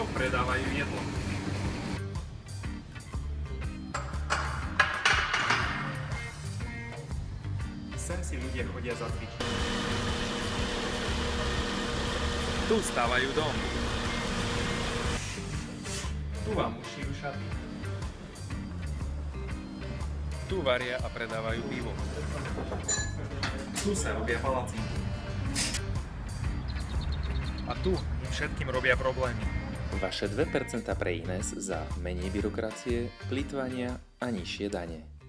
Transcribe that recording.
To predávajú jedlo. Sem si ľudia chodia zacvičiť. Tu stávajú dom. Tu vám ušijú šaty. Tu varia a predávajú pivo. Tu sa robia palacinky. A tu všetkým robia problémy. Vaše 2% pre Ines za menej byrokracie, plýtvania a nižšie dane.